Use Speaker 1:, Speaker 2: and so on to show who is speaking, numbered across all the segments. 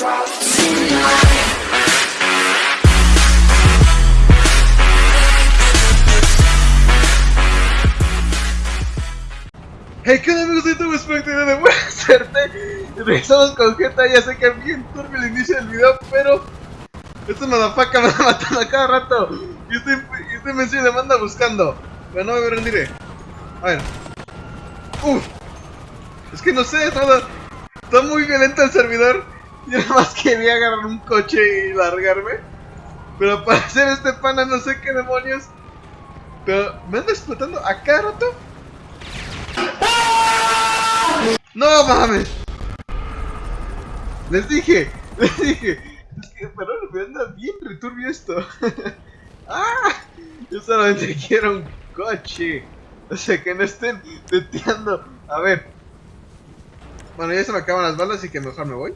Speaker 1: Hey, ¿qué onda amigos de? Espero que tengan una buena suerte. Regresamos con GTA, ya sé que es bien turbio el inicio del video, pero esta madafaca me va matando a cada rato. Y este, este mensaje me manda buscando. Pero no me rendiré. A ver. Uf. Es que no sé, está, está muy violento el servidor. Yo nada más quería agarrar un coche y largarme. Pero para hacer este pana no sé qué demonios. Pero me anda explotando a cada rato. ¡No mames! Les dije, les dije. Es que, pero me anda bien returbio esto. ¡Ah! Yo solamente quiero un coche. O sea, que no estén teteando. A ver. Bueno, ya se me acaban las balas, así que mejor me voy.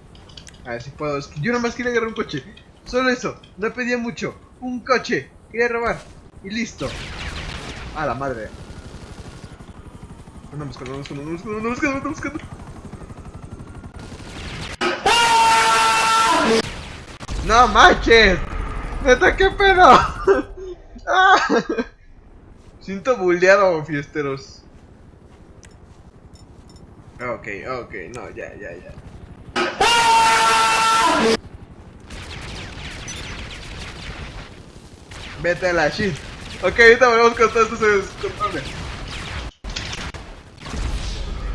Speaker 1: A ver si puedo. Es que yo quería agarrar un coche. Solo eso. No pedía mucho. Un coche. Quería robar. Y listo. A la madre. Anda buscando, anda buscando, anda buscando, anda buscando, anda buscando. No manches. Neta, qué pedo. Ah. Siento bulleado, fiesteros. Ok, ok, no, ya, ya, ya. Vete a la shit. Ok, ahorita volvemos con todo esto se descontrole.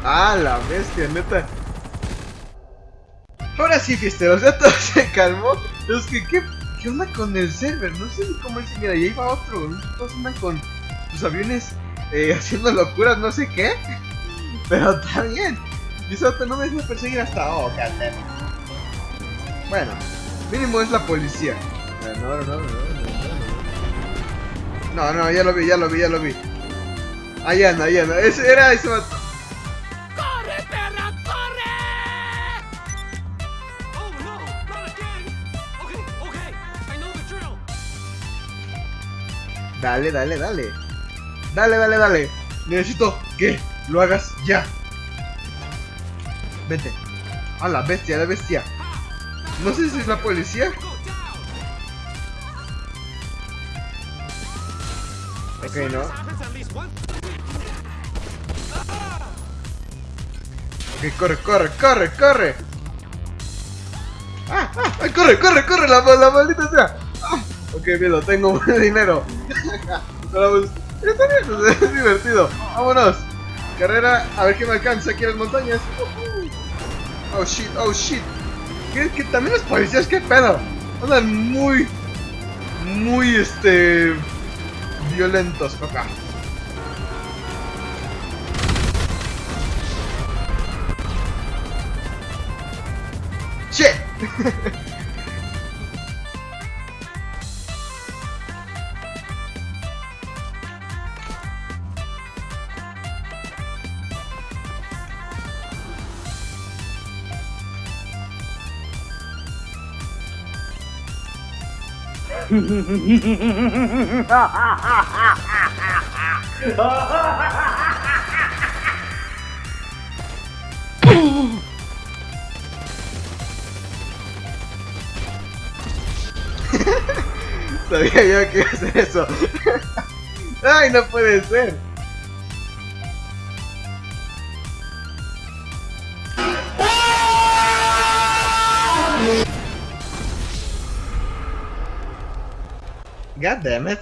Speaker 1: Ah, la bestia, neta. Ahora sí, fiesteros, ya todo se calmó. Es que, ¿qué, qué onda con el server? No sé ni cómo es. Mira, ahí va otro. Todos andan con sus aviones eh, haciendo locuras, no sé qué. Pero está bien. Y eso no me deja perseguir hasta. Oh, Bueno, mínimo es la policía. No, no, no, no, no, no, ya lo vi, ya lo vi, ya lo vi. Ahí anda, ahí anda. Ese era ese vato.
Speaker 2: ¡Corre, perra, corre! Oh no, not again. Okay, okay, I know the drill.
Speaker 1: Dale, dale, dale. Dale, dale, dale. Necesito que lo hagas ya. Vete. A la bestia, la bestia. No sé si es la policía. Ok, no. Ok, corre, corre, corre, corre. Ah, ah, ay, corre, corre, corre, la, la maldita sea. Ah, ok, bien, tengo buen dinero. Pues, está bien, es divertido. Vámonos. Carrera, a ver qué me alcanza aquí en las montañas. Oh shit, oh shit. ¿Qué, qué, también los policías, qué pedo. Andan muy, muy, este, violentos, coca. Shit. Sabía yo que iba a hacer eso. Ay, no puede ser. God damn it.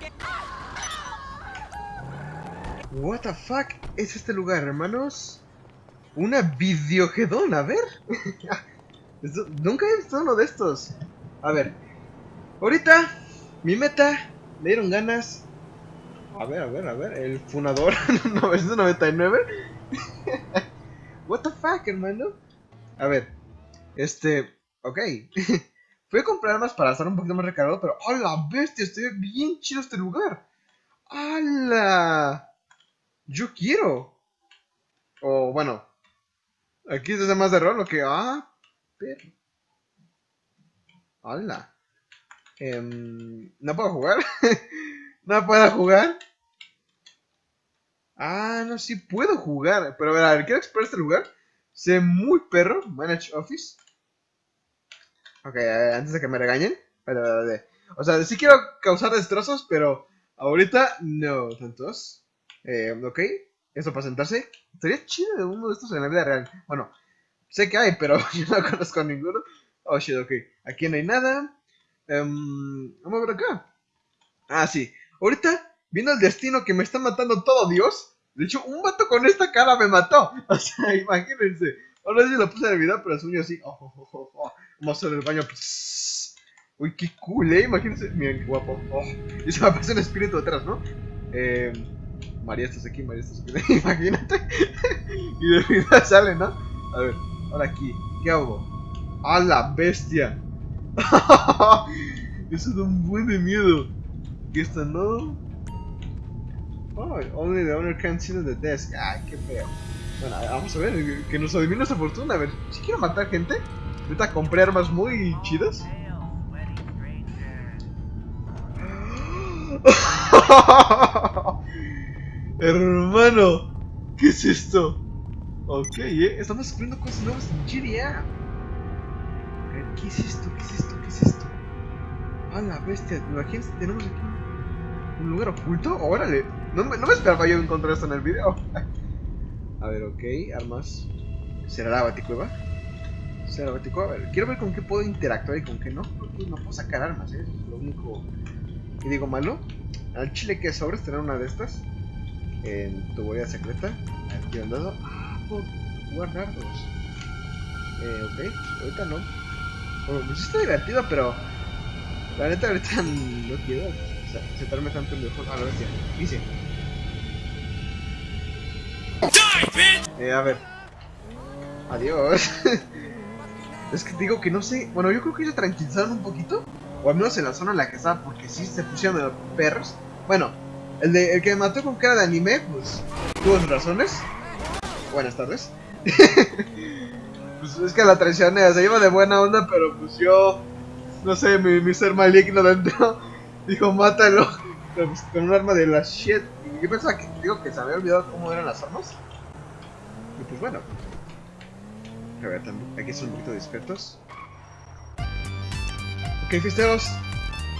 Speaker 2: ¿Qué?
Speaker 1: What the fuck es este lugar, hermanos? Una videogedón, a ver. Esto- Nunca he visto uno de estos. A ver. Ahorita, mi meta, me dieron ganas. A ver, a ver, a ver. El funador 999. What the fuck, hermano. A ver. Este. Ok. Fui a comprar armas para estar un poquito más recargado, pero ¡a la bestia! Estoy bien chido este lugar. ¡Hala! Yo quiero. O bueno. Aquí es más de rol, lo que. Ah, perro. ¡Hala! Em, ¿No puedo jugar? ¿No puedo jugar? Ah, no, sí puedo jugar. Pero a ver, a ver, quiero explorar este lugar. Se muy perro. Manage Office. Ok, antes de que me regañen. Vale, vale. O sea, sí quiero causar destrozos, pero ahorita no tantos. Eh, ok, eso para sentarse. Estaría chido uno de estos en la vida real. Bueno, sé que hay, pero yo no conozco ninguno. Oh shit, ok. Aquí no hay nada. Em, vamos a ver acá. Ah, sí. Ahorita, viendo el destino que me está matando todo Dios. De hecho, un vato con esta cara me mató. O sea, imagínense. Ahora sí lo puse en el video, pero sueño así. Oh, oh, oh, oh, oh. Vamos a hacer el baño. Psss. Uy, qué cool, eh. Imagínense. Miren qué guapo. Oh. Y se me aparece un espíritu detrás, ¿no? Eh, María, estás aquí, María, estás aquí. Imagínate. y de vida sale, ¿no? A ver, ahora aquí. ¿Qué hago? ¡A la bestia! Eso da un buen de miedo. ¿Qué está no? Oh, only the owner can see the desk. Ay, qué feo. Bueno, vamos a ver, que nos adivine esa fortuna. A ver, si quiero matar gente, ahorita compré armas muy chidas. Hermano, ¿qué es esto? Ok, eh, estamos descubriendo cosas nuevas en GTA. A ver, ¿qué es esto? ¿Qué es esto? ¿Qué es esto? A la bestia, imagínense, tenemos aquí un lugar oculto. Órale, no me, no me esperaba yo encontrar esto en el video. A ver, ok, armas. ¿Será la baticueva? ¿Será la baticueva? A ver, quiero ver con qué puedo interactuar y con qué no. Pues no puedo sacar armas, ¿eh? Eso es lo único que digo malo. Al chile que sobres tener una de estas. En tu huella secreta. Aquí han dado. Ah, puedo jugar dardos. Eh, ok, ahorita no. Bueno, pues está divertido, pero. La neta, ahorita no quiero o sea, sentarme tanto en el juego. A la bestia. Dice. Eh, a ver. Adiós. es que digo que no sé. Bueno, yo creo que se tranquilizaron un poquito. O al menos en la zona en la que estaba. Porque sí se pusieron de perros. Bueno, el, de, el que me mató con cara de anime, pues tuvo sus razones. Buenas tardes. pues es que la traicioné. Se iba de buena onda, pero pues yo. No sé, mi, mi ser maligno dentro. Dijo, mátalo. Pues, con un arma de la shit. Yo pensaba que, digo, que se había olvidado cómo eran las armas. Y pues bueno. A ver, son un poquito discretos. Ok, fisteros.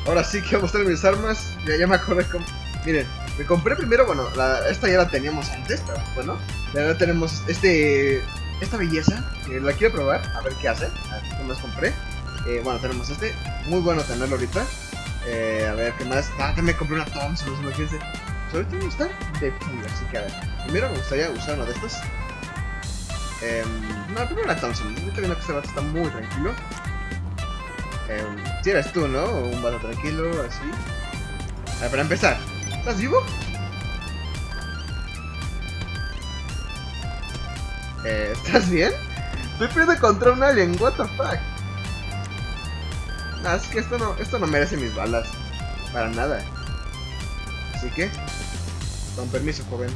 Speaker 1: Ahora sí que voy a mostrar mis armas. Ya, ya me acordé cómo... Miren, me compré primero, bueno, esta ya la teníamos antes, pero bueno. Ya tenemos este... Esta belleza. La quiero probar, a ver qué hace. A ver más compré. Eh, bueno, tenemos este. Muy bueno tenerlo ahorita. Eh, a ver, ¿qué más? Ah, también me compré una Thompson, no sé, imagínense. Pues ahorita voy a estar de full, así que a ver. Primero me gustaría usar una de estas. Eh, no, primero la Thompson. Ahorita viendo que este vato está muy tranquilo. Eh, si eres tú, ¿no? Un vato tranquilo, así. A ver, para empezar. ¿Estás vivo? Eh, ¿Estás bien? Estoy perdiendo contra un alien, what the fuck. Ah, es que esto no, esto no merece mis balas. Para nada. Así que, con permiso, joven.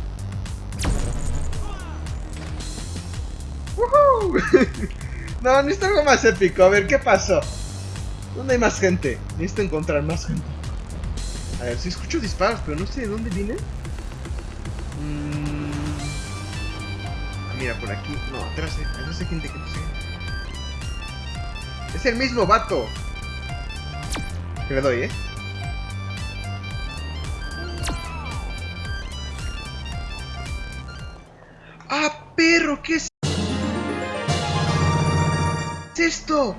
Speaker 1: no, necesito algo más épico. A ver, ¿qué pasó? ¿Dónde hay más gente? Necesito encontrar más gente. A ver, si escucho disparos, pero no sé de dónde vienen. Mm. Ah, mira, por aquí. No, atrás, eh. atrás hay gente que no sé. Es el mismo vato. Que le doy, eh. ¡Ah, perro! ¿Qué es ¿Qué es esto?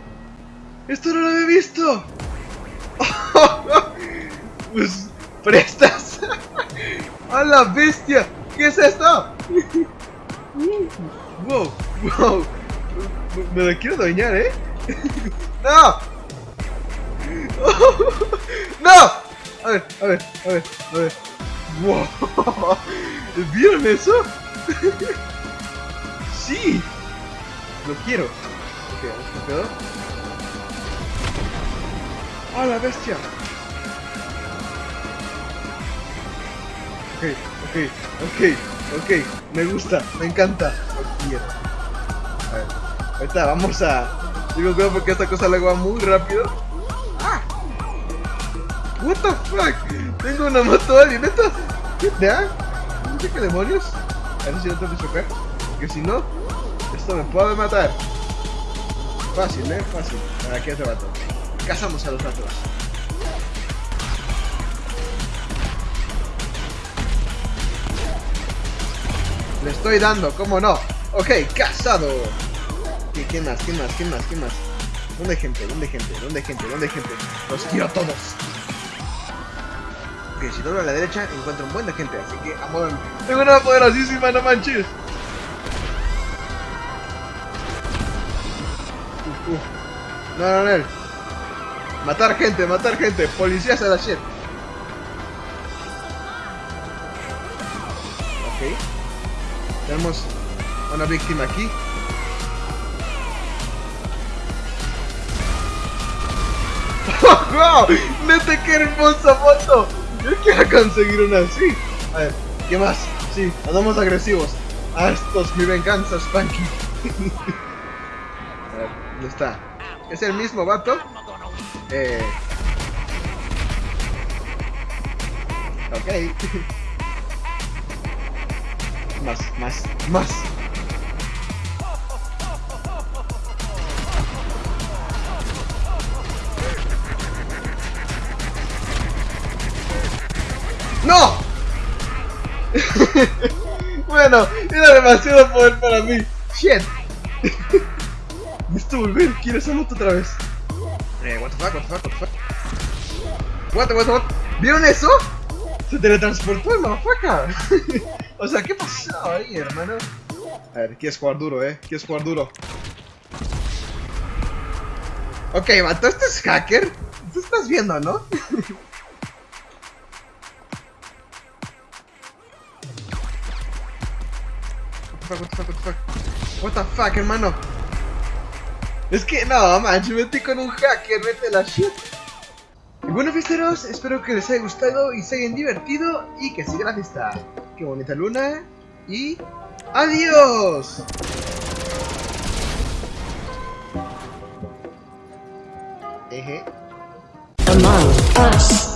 Speaker 1: ¡Esto no lo había visto! pues, prestas. ¡A la bestia! ¿Qué es esto? wow, wow. Me la quiero doñar, ¿eh? ¡No! ¡No! A ver, a ver, a ver, a ver. ¡Wow! ¿Vieron eso? ¡Sí! Lo quiero. Con cuidado. ¡Ah, la bestia! Ok, ok, ok, ok. Me gusta, me encanta. Lo quiero. A ver, ahorita vamos a... Digo cuidado porque esta cosa luego va muy rápido. ¡Ah! What the fuck? Tengo una moto alien, ¿neta? ¿Qué te da? Qué demonios. A ver si no tengo que chocar. Porque si no, Esto me puede matar. Fácil, eh, fácil. Aquí otro vato. Cazamos a los vatos. Le estoy dando, ¿cómo no? Ok, cazado. ¿Qui- ¿Quién más? ¿Quién más? ¿Quién más? ¿Quién más? ¿Dónde hay gente? ¿Dónde hay gente? ¿Dónde hay gente? ¿Dónde hay gente? Los quiero a todos. Ok, si doblo a la derecha encuentro un buen de gente, así que amor. Tengo una poderosísima, no manches. No, no, no. Matar gente, matar gente. Policías a la shit. Ok. Tenemos una víctima aquí. ¡Wow! ¡Neta, qué hermosa foto! Yo quiero conseguir una así. A ver, ¿qué más? Sí, andamos agresivos. Ah, esto es mi venganza, Spanky. A ver, ¿dónde está? ¿Es el mismo vato? Eh... Más, más, más. ¡No! bueno, era demasiado poder para mí. Shit. Necesito volver, quiero esa moto otra vez. Eh, what the fuck, what the fuck, what the fuck. What, what, what? ¿Vieron eso? Se teletransportó el motherfucker. o sea, ¿qué pasó ahí, hermano? A ver, quieres jugar duro, eh. Quieres jugar duro. Ok, vato, ¿este es hacker? Tú estás viendo, ¿no? What the fuck, what the fuck, what the fuck? What the fuck, hermano? Es que no, manches, me metí con un hacker, vete la shit. Y bueno, fiesteros, espero que les haya gustado y se hayan divertido y que siga la fiesta. Qué bonita luna y adiós. Eje.
Speaker 3: Among Us.